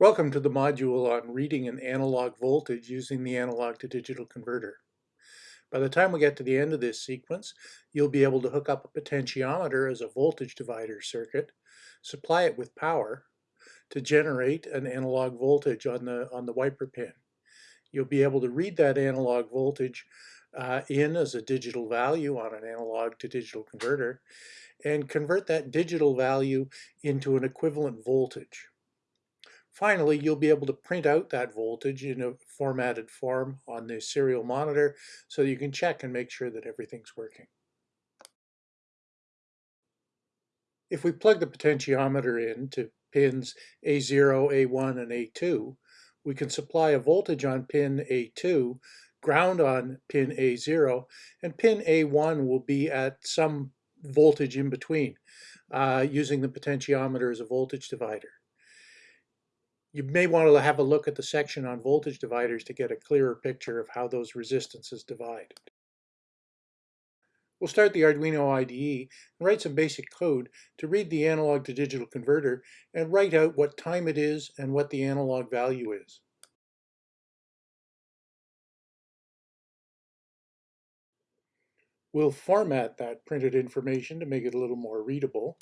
Welcome to the module on reading an analog voltage using the analog to digital converter. By the time we get to the end of this sequence, you'll be able to hook up a potentiometer as a voltage divider circuit, supply it with power to generate an analog voltage on the, on the wiper pin. You'll be able to read that analog voltage uh, in as a digital value on an analog to digital converter and convert that digital value into an equivalent voltage. Finally, you'll be able to print out that voltage in a formatted form on the serial monitor so you can check and make sure that everything's working. If we plug the potentiometer in to pins A0, A1, and A2, we can supply a voltage on pin A2, ground on pin A0, and pin A1 will be at some voltage in between uh, using the potentiometer as a voltage divider. You may want to have a look at the section on voltage dividers to get a clearer picture of how those resistances divide. We'll start the Arduino IDE and write some basic code to read the analog to digital converter and write out what time it is and what the analog value is. We'll format that printed information to make it a little more readable.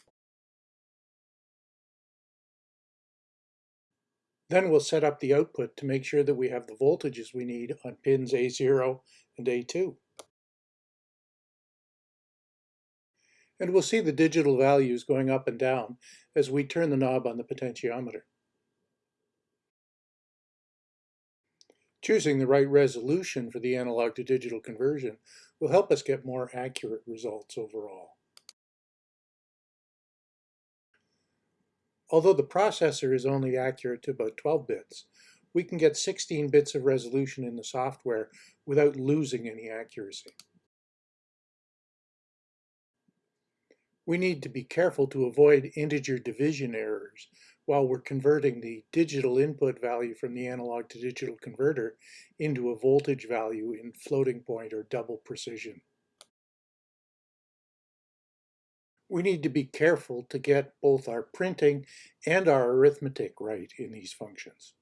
Then we'll set up the output to make sure that we have the voltages we need on pins A0 and A2. And we'll see the digital values going up and down as we turn the knob on the potentiometer. Choosing the right resolution for the analog to digital conversion will help us get more accurate results overall. Although the processor is only accurate to about 12 bits, we can get 16 bits of resolution in the software without losing any accuracy. We need to be careful to avoid integer division errors while we're converting the digital input value from the analog to digital converter into a voltage value in floating point or double precision. We need to be careful to get both our printing and our arithmetic right in these functions.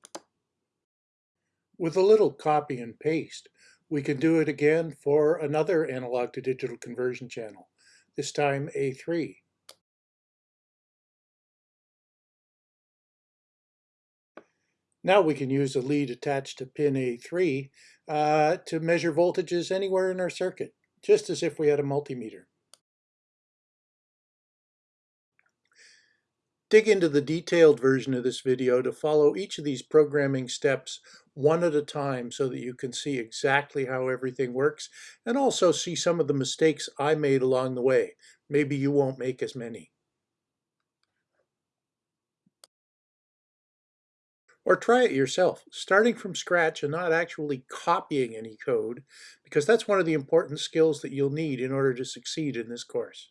With a little copy and paste, we can do it again for another analog to digital conversion channel, this time A3. Now we can use a lead attached to pin A3 uh, to measure voltages anywhere in our circuit, just as if we had a multimeter. Dig into the detailed version of this video to follow each of these programming steps one at a time so that you can see exactly how everything works and also see some of the mistakes I made along the way. Maybe you won't make as many. Or try it yourself, starting from scratch and not actually copying any code, because that's one of the important skills that you'll need in order to succeed in this course.